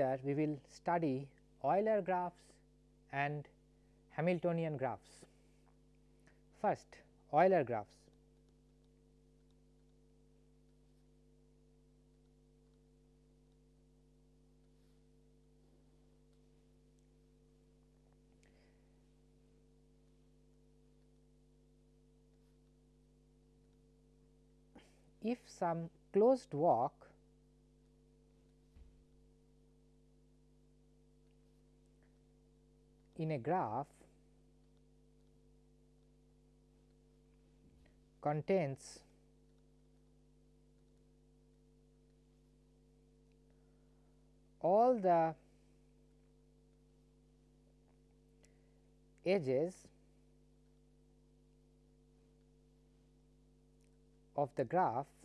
lecture we will study Euler graphs and Hamiltonian graphs. First Euler graphs. If some closed walk in a graph contains all the edges of the graph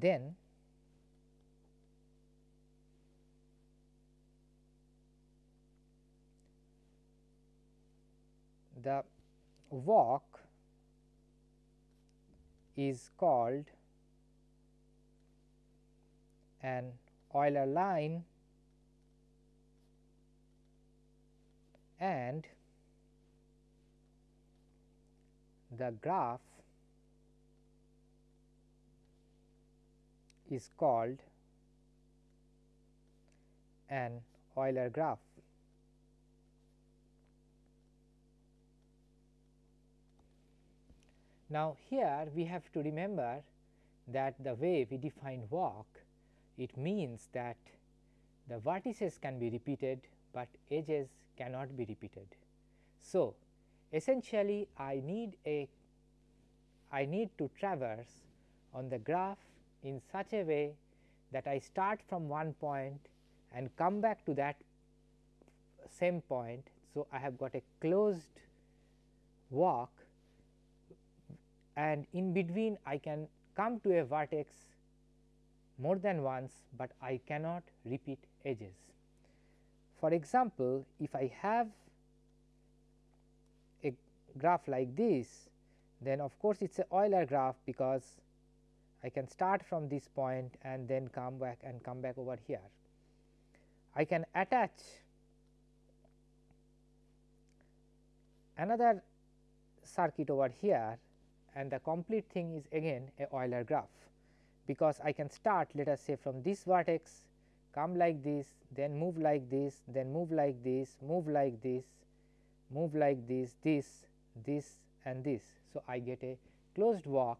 then the walk is called an Euler line and the graph is called an Euler graph. Now, here we have to remember that the way we define walk it means that the vertices can be repeated, but edges cannot be repeated. So, essentially I need a I need to traverse on the graph in such a way that I start from one point and come back to that same point. So, I have got a closed walk and in between I can come to a vertex more than once, but I cannot repeat edges. For example, if I have a graph like this, then of course, it is a Euler graph because I can start from this point and then come back and come back over here. I can attach another circuit over here and the complete thing is again a Euler graph because I can start let us say from this vertex come like this then move like this then move like this move like this move like this this this and this. So, I get a closed walk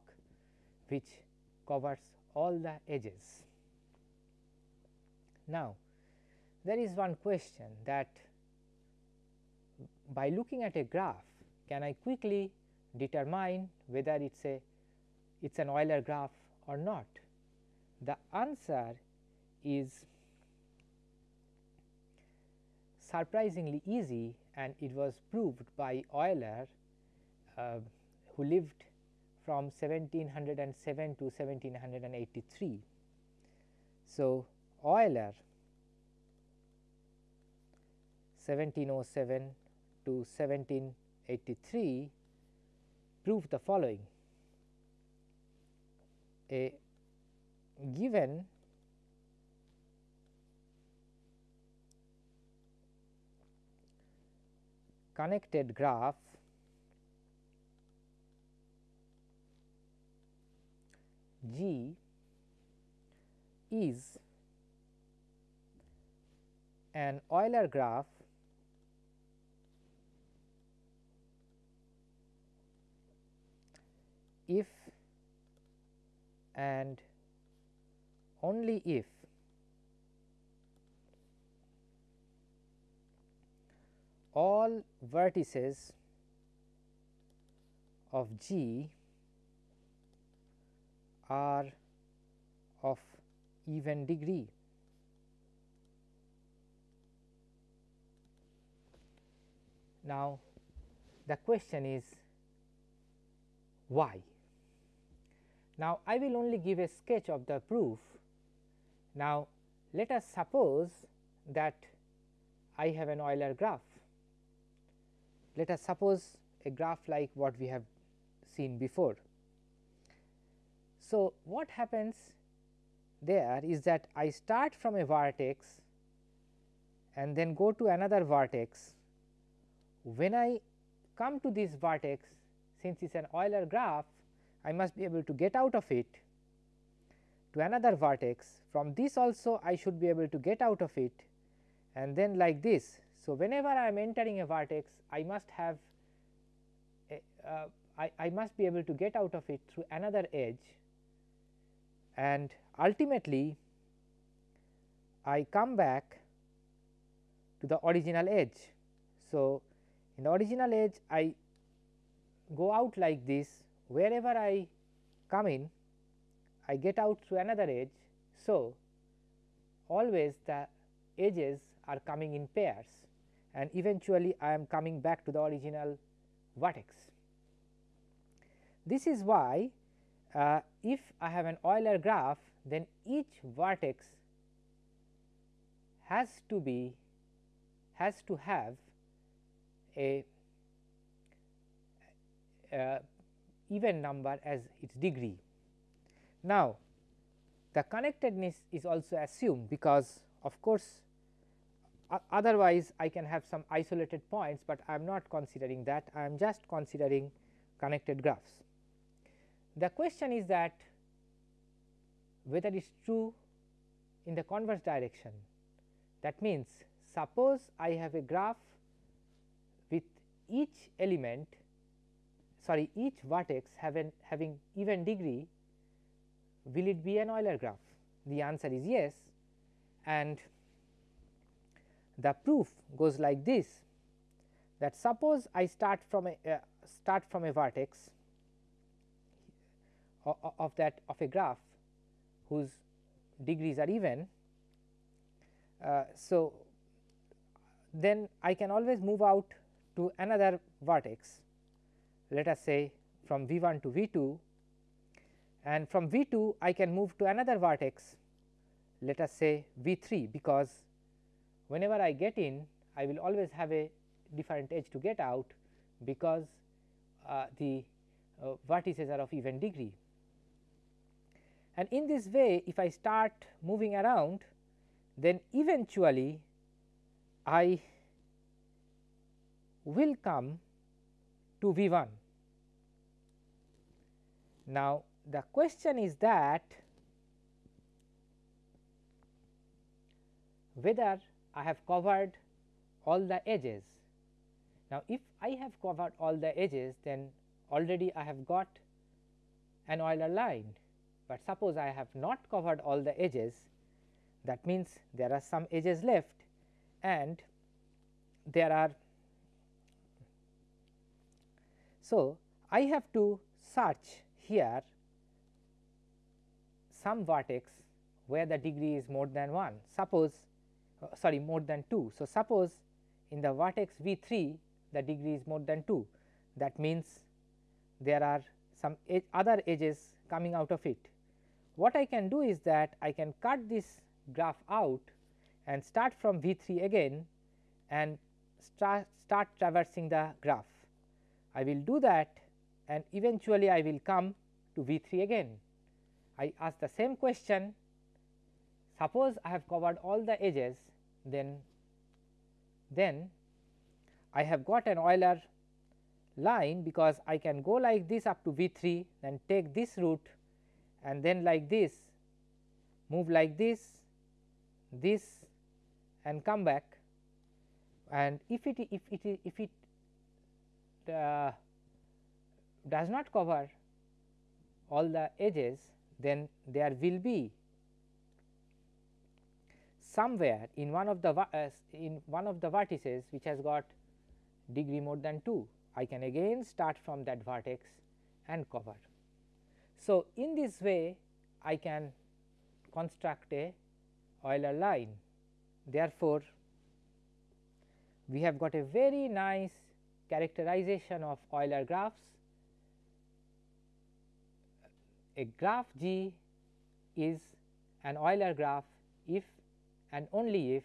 which covers all the edges. Now, there is one question that by looking at a graph can I quickly determine whether it is a it is an Euler graph or not? The answer is surprisingly easy and it was proved by Euler uh, who lived from 1707 to 1783. So, Euler 1707 to 1783 proved the following a given connected graph G is an Euler graph if and only if all vertices of G are of even degree. Now, the question is why? Now, I will only give a sketch of the proof. Now, let us suppose that I have an Euler graph. Let us suppose a graph like what we have seen before. So, what happens there is that I start from a vertex and then go to another vertex. When I come to this vertex since it is an Euler graph I must be able to get out of it to another vertex from this also I should be able to get out of it and then like this. So, whenever I am entering a vertex I must have a, uh, I, I must be able to get out of it through another edge and ultimately I come back to the original edge. So, in the original edge I go out like this wherever I come in I get out through another edge. So, always the edges are coming in pairs and eventually I am coming back to the original vertex. This is why uh, if I have an Euler graph then each vertex has to be has to have a, a even number as its degree. Now, the connectedness is also assumed because of course, otherwise I can have some isolated points, but I am not considering that I am just considering connected graphs. The question is that whether it is true in the converse direction. That means suppose I have a graph with each element sorry each vertex having having even degree will it be an Euler graph? The answer is yes. And the proof goes like this that suppose I start from a uh, start from a vertex of, that of a graph whose degrees are even. Uh, so, then I can always move out to another vertex let us say from V 1 to V 2 and from V 2 I can move to another vertex let us say V 3 because whenever I get in I will always have a different edge to get out because uh, the uh, vertices are of even degree. And in this way if I start moving around then eventually I will come to V 1. Now, the question is that whether I have covered all the edges. Now, if I have covered all the edges then already I have got an Euler line, but suppose I have not covered all the edges that means there are some edges left and there are so I have to search here some vertex where the degree is more than 1 suppose uh, sorry more than 2. So, suppose in the vertex V 3 the degree is more than 2 that means there are some other edges coming out of it. What I can do is that I can cut this graph out and start from V 3 again and start, start traversing the graph. I will do that and eventually I will come to V 3 again. I ask the same question suppose I have covered all the edges then then I have got an Euler line because I can go like this up to V 3 then take this route and then like this move like this this and come back and if it if it if it uh, does not cover all the edges then there will be somewhere in one of the uh, in one of the vertices which has got degree more than 2 I can again start from that vertex and cover. So, in this way I can construct a Euler line therefore, we have got a very nice characterization of Euler graphs a graph G is an Euler graph if and only if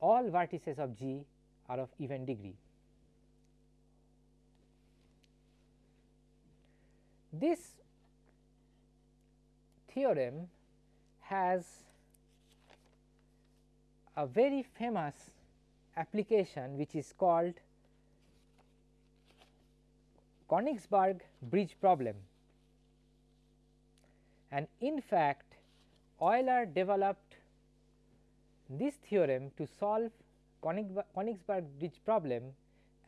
all vertices of G are of even degree. This theorem has a very famous application which is called Königsberg bridge problem. And in fact, Euler developed this theorem to solve Königsberg bridge problem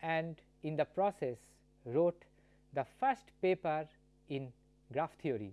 and in the process wrote the first paper in graph theory.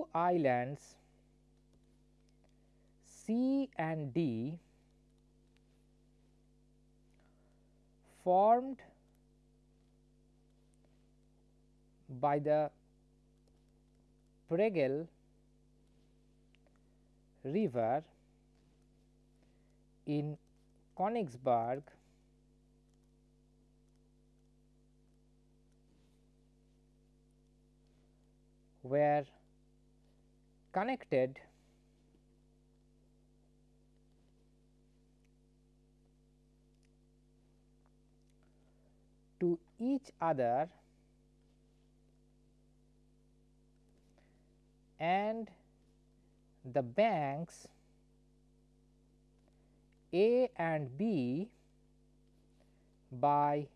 Two islands C and D formed by the Pregel river in Königsberg were connected to each other and the banks A and B by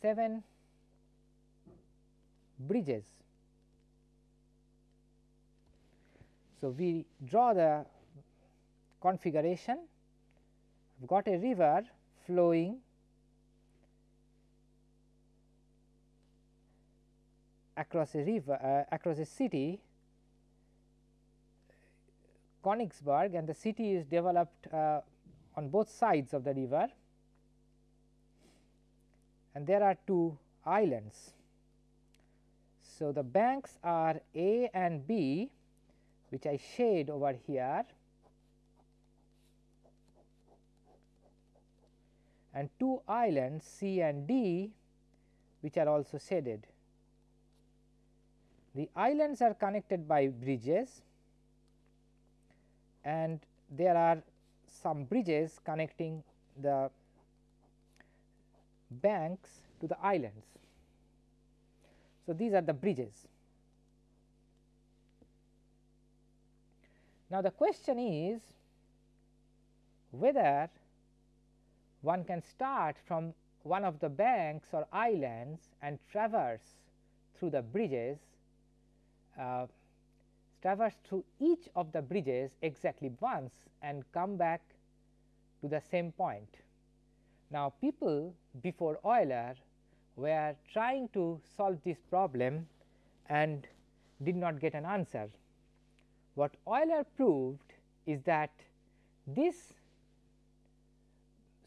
7 bridges. So, we draw the configuration. We have got a river flowing across a river uh, across a city Königsberg and the city is developed uh, on both sides of the river. And there are two islands. So, the banks are A and B which I shade over here and two islands C and D which are also shaded. The islands are connected by bridges and there are some bridges connecting the banks to the islands. So, these are the bridges. Now, the question is whether one can start from one of the banks or islands and traverse through the bridges, uh, traverse through each of the bridges exactly once and come back to the same point. Now, people before Euler were trying to solve this problem and did not get an answer. What Euler proved is that this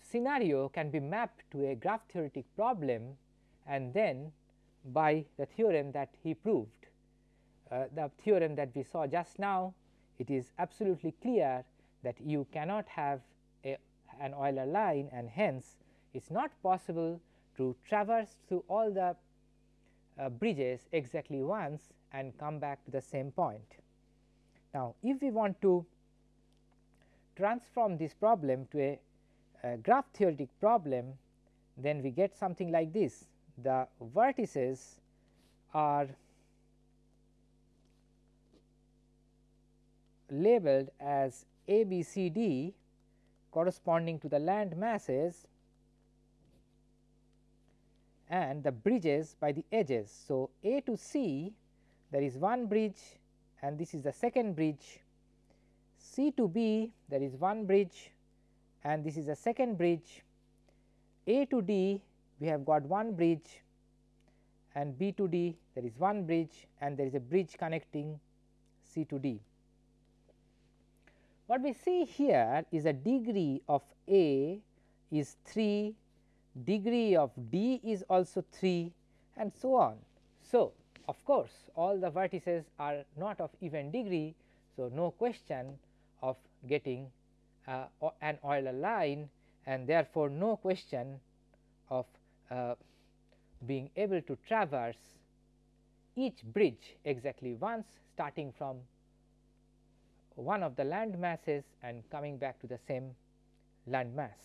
scenario can be mapped to a graph theoretic problem and then by the theorem that he proved. Uh, the theorem that we saw just now it is absolutely clear that you cannot have a, an Euler line and hence it is not possible to traverse through all the uh, bridges exactly once and come back to the same point. Now, if we want to transform this problem to a, a graph theoretic problem, then we get something like this. The vertices are labeled as A, B, C, D corresponding to the land masses and the bridges by the edges. So, A to C there is one bridge and this is the second bridge. C to B there is one bridge. And this is a second bridge, A to D we have got one bridge. And B to D there is one bridge. And there is a bridge connecting C to D. What we see here is a degree of A is 3, degree of D is also 3 and so on. So, of course, all the vertices are not of even degree. So, no question of getting uh, an Euler line and therefore, no question of uh, being able to traverse each bridge exactly once starting from one of the land masses and coming back to the same land mass.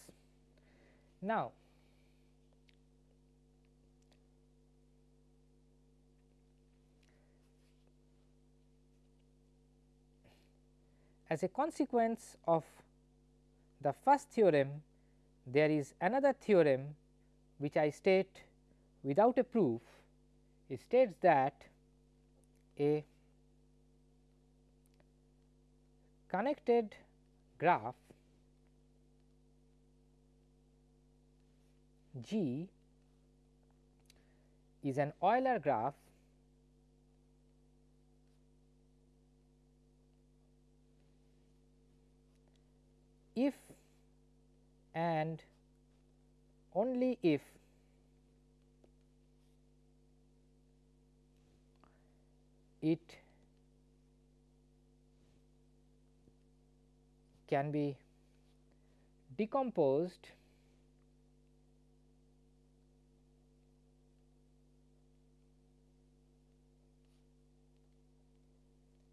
Now, as a consequence of the first theorem, there is another theorem which I state without a proof. It states that a connected graph G is an Euler graph if and only if it can be decomposed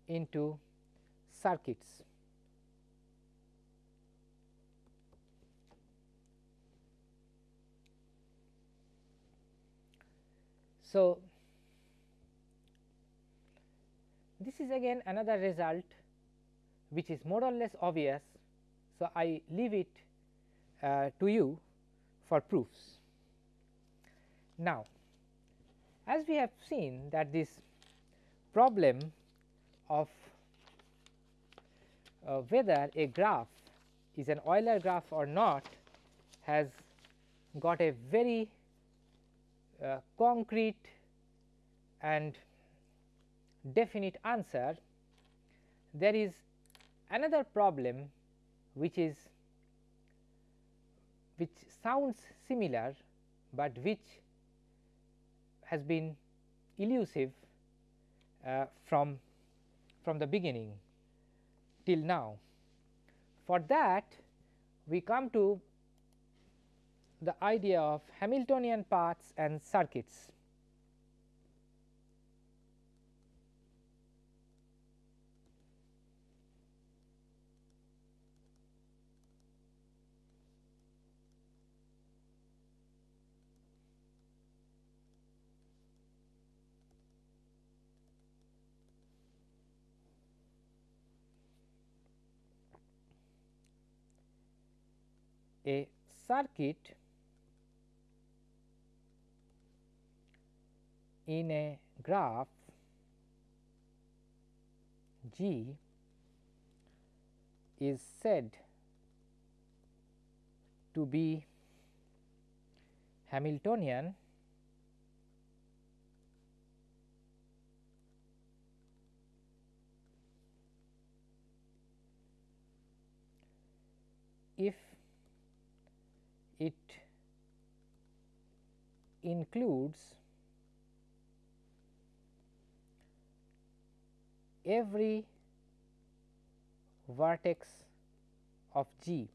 into circuits. So, this is again another result which is more or less obvious. So, I leave it uh, to you for proofs. Now, as we have seen that this problem of uh, whether a graph is an Euler graph or not has got a very concrete and definite answer, there is another problem which is which sounds similar, but which has been elusive uh, from from the beginning till now. For that we come to the idea of Hamiltonian paths and circuits. a circuit in a graph G is said to be Hamiltonian if it includes every vertex of G.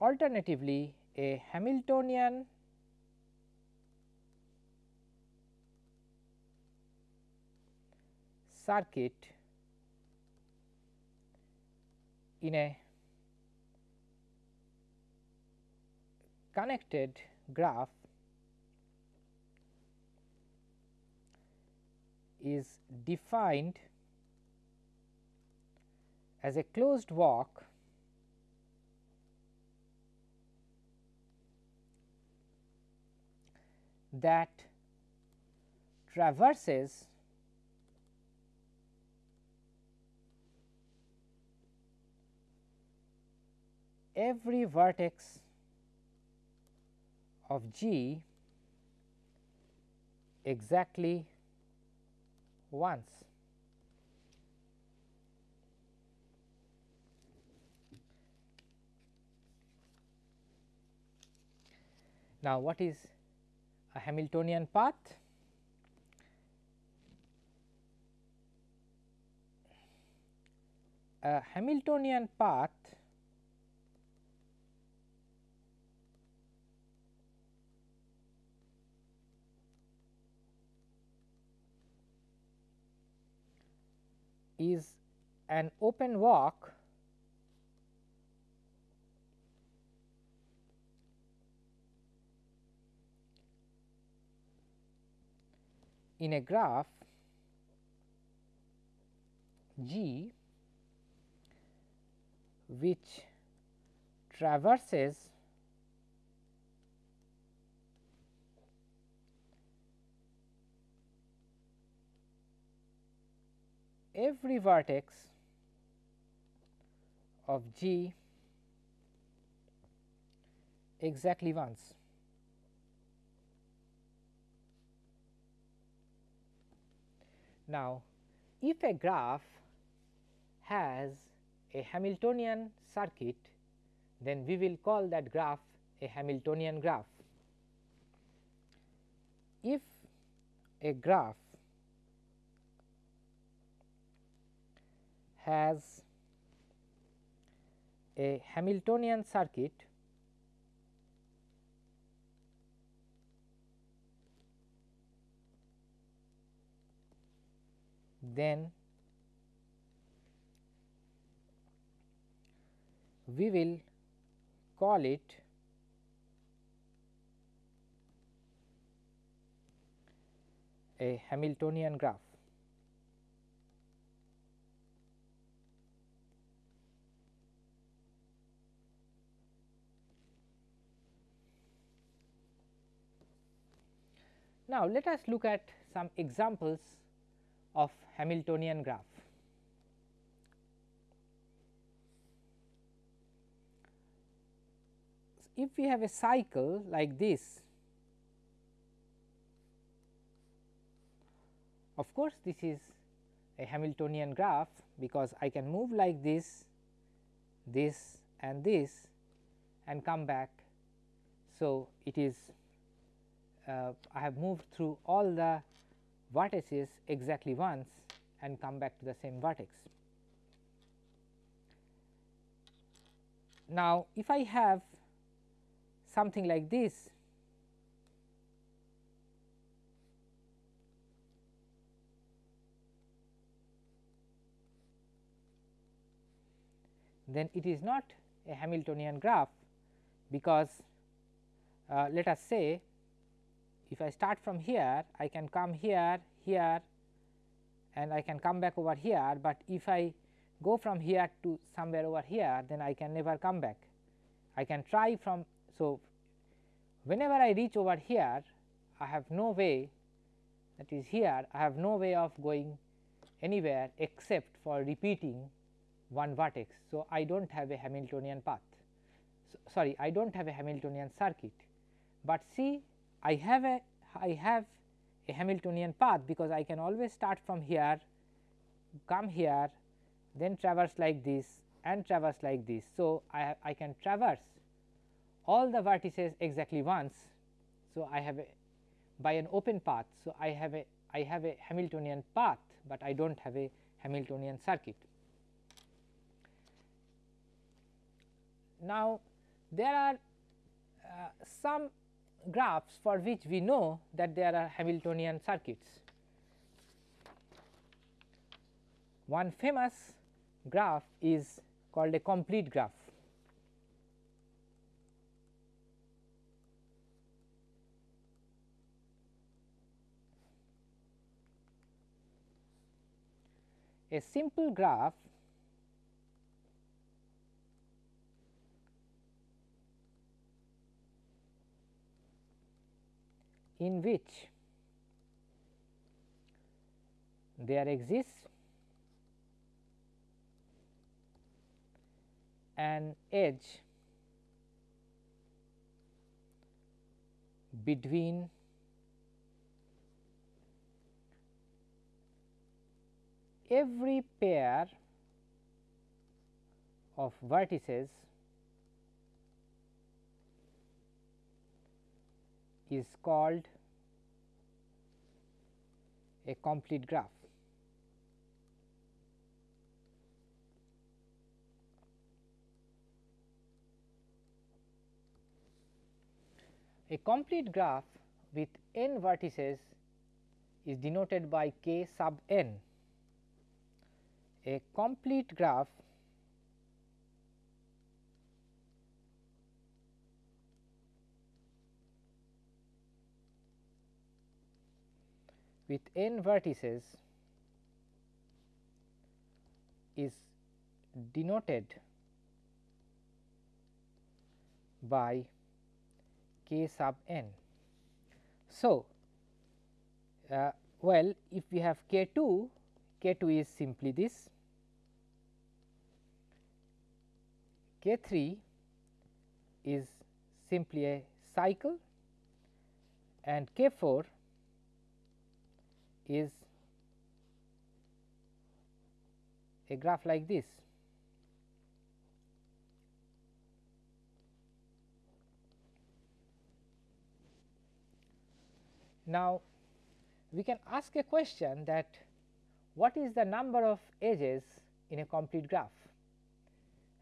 Alternatively, a Hamiltonian circuit in a connected graph is defined as a closed walk that traverses every vertex of G exactly once. Now, what is a Hamiltonian path? A Hamiltonian path is an open walk in a graph G which traverses every vertex of G exactly once. Now, if a graph has a Hamiltonian circuit, then we will call that graph a Hamiltonian graph. If a graph has a Hamiltonian circuit then we will call it a Hamiltonian graph. Now, let us look at some examples of Hamiltonian graph. If we have a cycle like this, of course, this is a Hamiltonian graph because I can move like this, this and this and come back. So, it is I have moved through all the vertices exactly once and come back to the same vertex. Now, if I have something like this, then it is not a Hamiltonian graph because uh, let us say if I start from here I can come here, here and I can come back over here, but if I go from here to somewhere over here then I can never come back. I can try from. So, whenever I reach over here I have no way that is here I have no way of going anywhere except for repeating one vertex. So, I do not have a Hamiltonian path so, sorry I do not have a Hamiltonian circuit, but see I have a I have a Hamiltonian path because I can always start from here, come here, then traverse like this and traverse like this. So, I, I can traverse all the vertices exactly once. So, I have a by an open path. So, I have a I have a Hamiltonian path, but I do not have a Hamiltonian circuit. Now, there are uh, some graphs for which we know that there are Hamiltonian circuits. One famous graph is called a complete graph. A simple graph in which there exists an edge between every pair of vertices is called a complete graph. A complete graph with n vertices is denoted by k sub n. A complete graph with n vertices is denoted by k sub n. So, uh, well if we have k 2, k 2 is simply this, k 3 is simply a cycle and k 4 is a graph like this. Now, we can ask a question that what is the number of edges in a complete graph?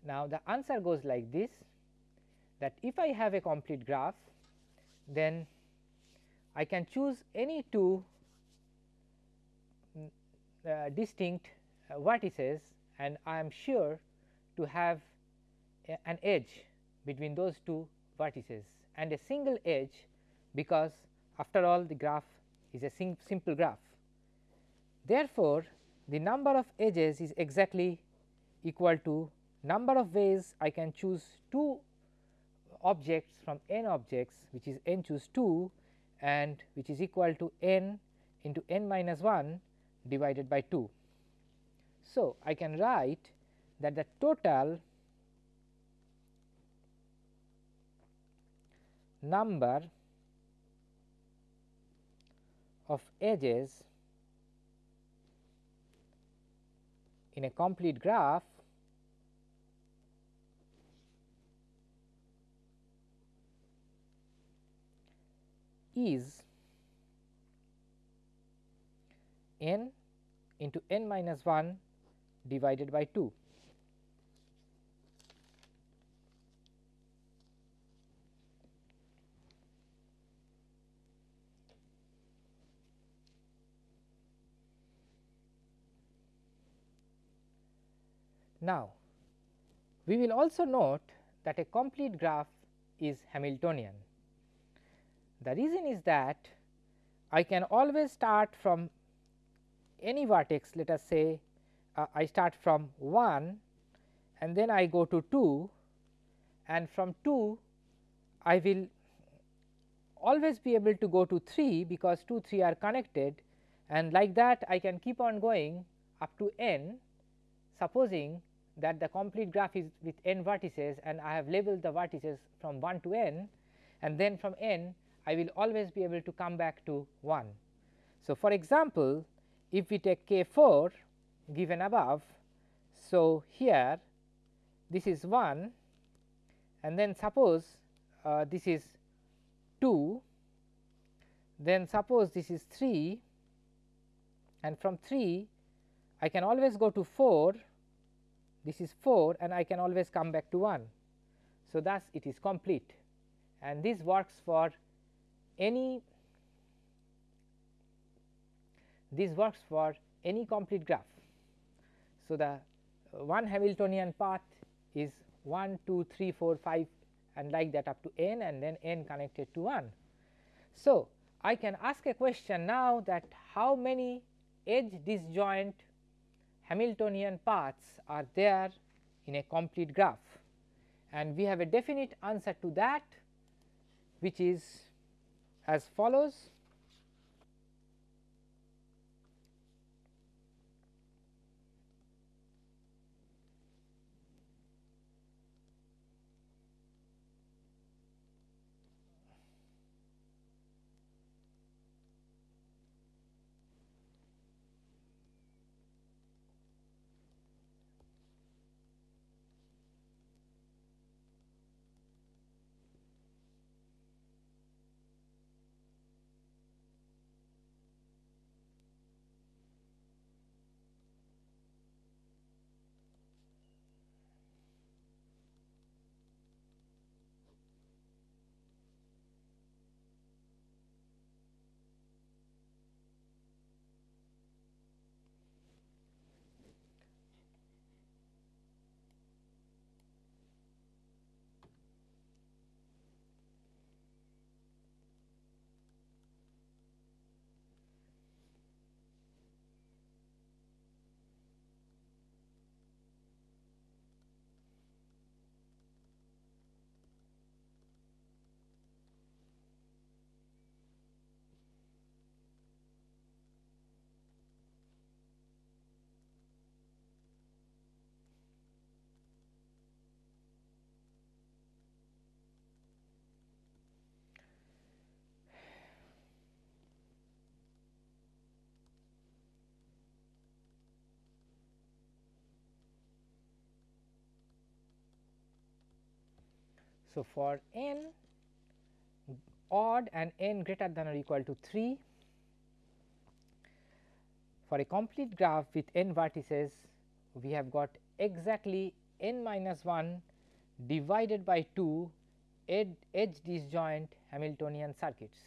Now, the answer goes like this that if I have a complete graph then I can choose any two distinct uh, vertices and I am sure to have an edge between those two vertices and a single edge because after all the graph is a sim simple graph. Therefore, the number of edges is exactly equal to number of ways I can choose 2 objects from n objects which is n choose 2 and which is equal to n into n minus 1 divided by 2. So, I can write that the total number of edges in a complete graph is n into n minus 1 divided by 2. Now, we will also note that a complete graph is Hamiltonian. The reason is that I can always start from any vertex let us say uh, I start from 1 and then I go to 2 and from 2 I will always be able to go to 3 because 2 3 are connected and like that I can keep on going up to n supposing that the complete graph is with n vertices and I have labeled the vertices from 1 to n and then from n I will always be able to come back to 1. So, for example, if we take k 4 given above. So, here this is 1 and then suppose uh, this is 2, then suppose this is 3 and from 3 I can always go to 4, this is 4 and I can always come back to 1. So, thus it is complete and this works for any this works for any complete graph. So, the uh, one Hamiltonian path is 1, 2, 3, 4, 5 and like that up to n and then n connected to 1. So, I can ask a question now that how many edge disjoint Hamiltonian paths are there in a complete graph and we have a definite answer to that which is as follows So, for n odd and n greater than or equal to 3 for a complete graph with n vertices we have got exactly n minus 1 divided by 2 ed edge disjoint Hamiltonian circuits.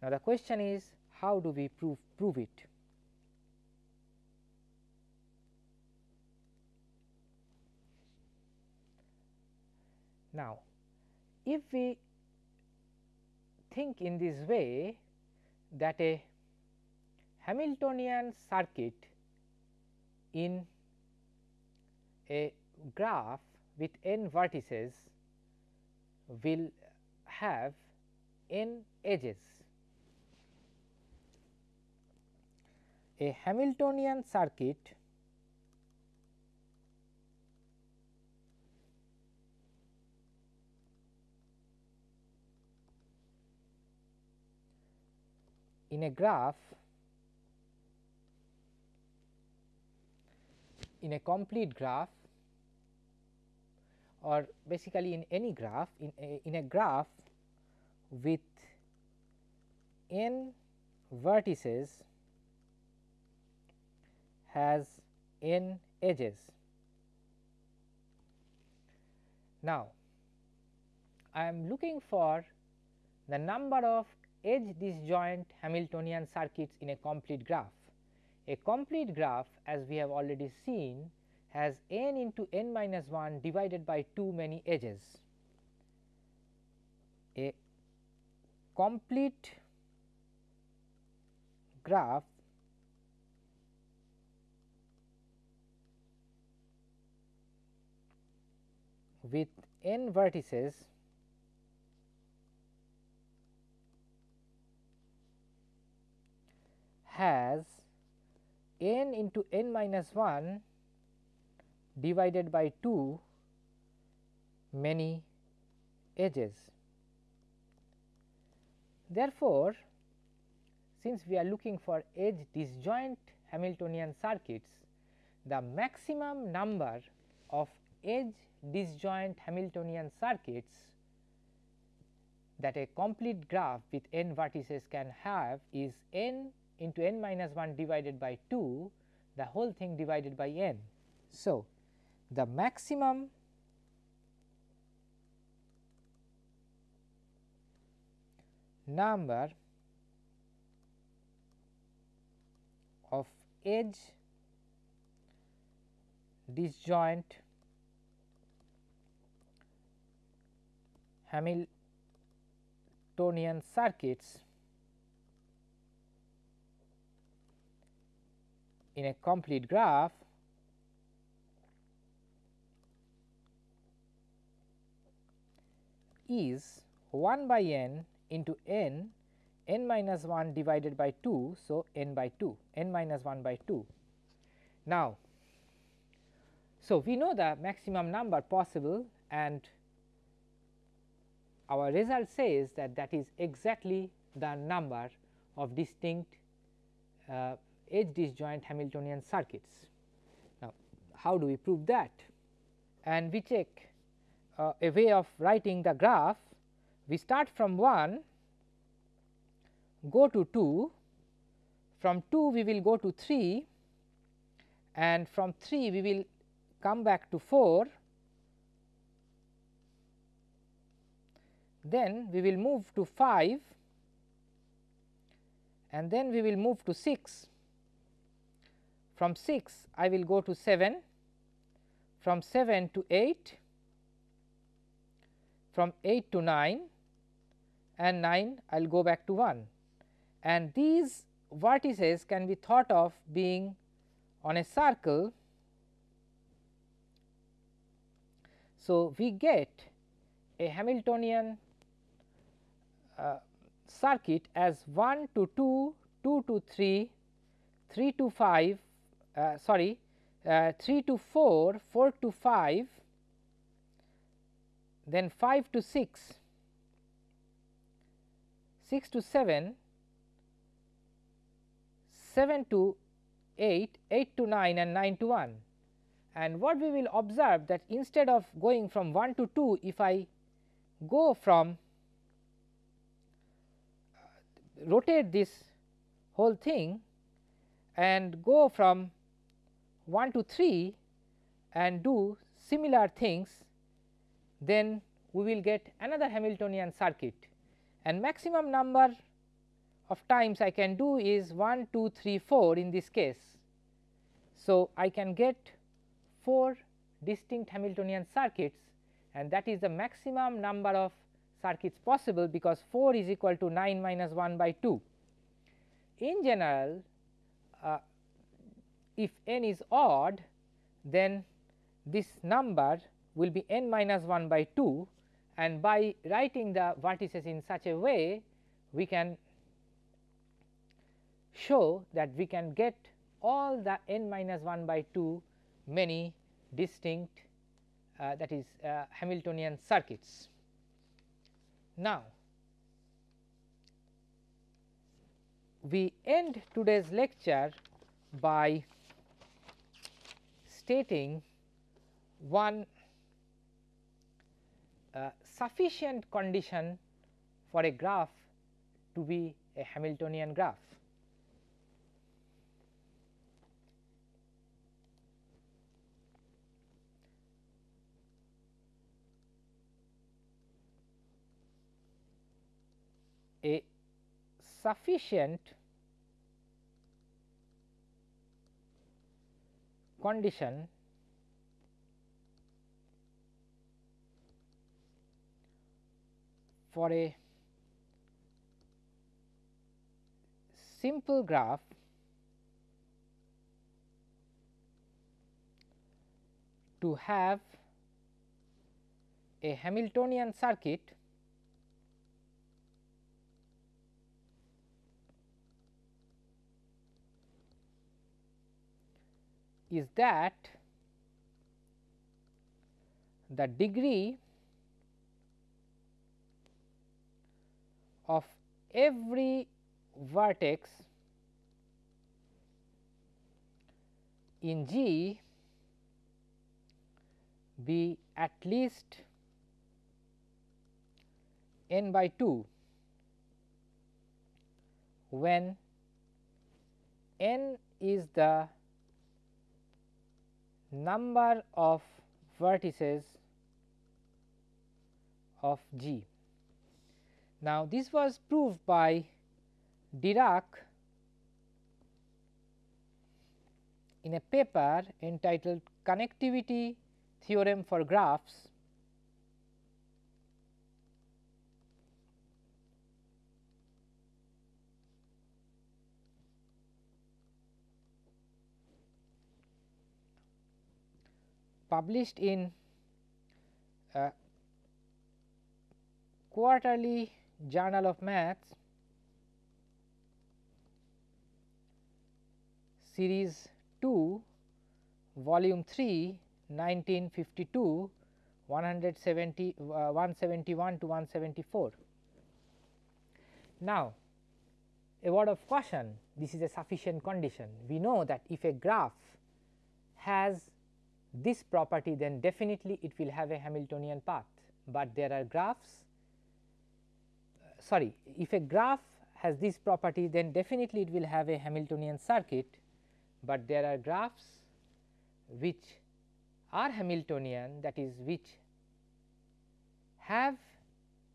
Now, the question is how do we prove prove it? Now, if we think in this way that a Hamiltonian circuit in a graph with n vertices will have n edges. A Hamiltonian circuit in a graph in a complete graph or basically in any graph in a, in a graph with n vertices has n edges. Now, I am looking for the number of edge disjoint Hamiltonian circuits in a complete graph. A complete graph as we have already seen has n into n minus 1 divided by too many edges. A complete graph with n vertices has n into n minus 1 divided by 2 many edges. Therefore, since we are looking for edge disjoint Hamiltonian circuits, the maximum number of edge disjoint Hamiltonian circuits that a complete graph with n vertices can have is n into n minus 1 divided by 2 the whole thing divided by n. So, the maximum number of edge disjoint Hamiltonian circuits in a complete graph is 1 by n into n n minus 1 divided by 2. So, n by 2 n minus 1 by 2. Now, so we know the maximum number possible and our result says that that is exactly the number of distinct uh, edge disjoint Hamiltonian circuits. Now, how do we prove that? And we check uh, a way of writing the graph. We start from 1, go to 2, from 2 we will go to 3 and from 3 we will come back to 4, then we will move to 5 and then we will move to 6 from 6 I will go to 7, from 7 to 8, from 8 to 9 and 9 I will go back to 1 and these vertices can be thought of being on a circle. So, we get a Hamiltonian uh, circuit as 1 to 2, 2 to 3, 3 to 5, uh, sorry uh, 3 to 4, 4 to 5, then 5 to 6, 6 to 7, 7 to 8, 8 to 9 and 9 to 1. And what we will observe that instead of going from 1 to 2, if I go from uh, rotate this whole thing and go from 1 to 3 and do similar things, then we will get another Hamiltonian circuit and maximum number of times I can do is 1, 2, 3, 4 in this case. So, I can get 4 distinct Hamiltonian circuits and that is the maximum number of circuits possible because 4 is equal to 9 minus 1 by 2. In general, uh, if n is odd then this number will be n minus 1 by 2 and by writing the vertices in such a way we can show that we can get all the n minus 1 by 2 many distinct uh, that is uh, Hamiltonian circuits. Now, we end today's lecture by stating one uh, sufficient condition for a graph to be a Hamiltonian graph. A sufficient condition for a simple graph to have a Hamiltonian circuit is that the degree of every vertex in G be at least n by 2 when n is the number of vertices of G. Now, this was proved by Dirac in a paper entitled Connectivity Theorem for Graphs published in uh, quarterly journal of maths series 2 volume 3 1952 170 uh, 171 to 174 now a word of caution. This is a sufficient condition. We know that if a graph has this property then definitely it will have a Hamiltonian path, but there are graphs uh, sorry if a graph has this property then definitely it will have a Hamiltonian circuit, but there are graphs which are Hamiltonian that is which have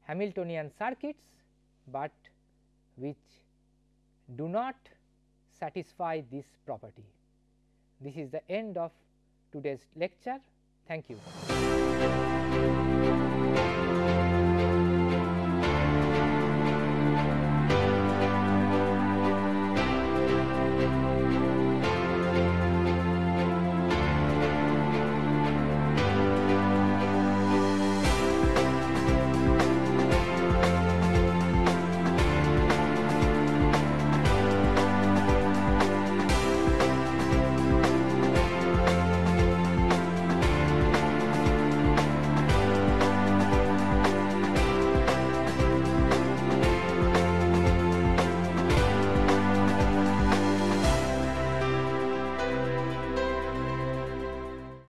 Hamiltonian circuits, but which do not satisfy this property. This is the end of today's lecture. Thank you.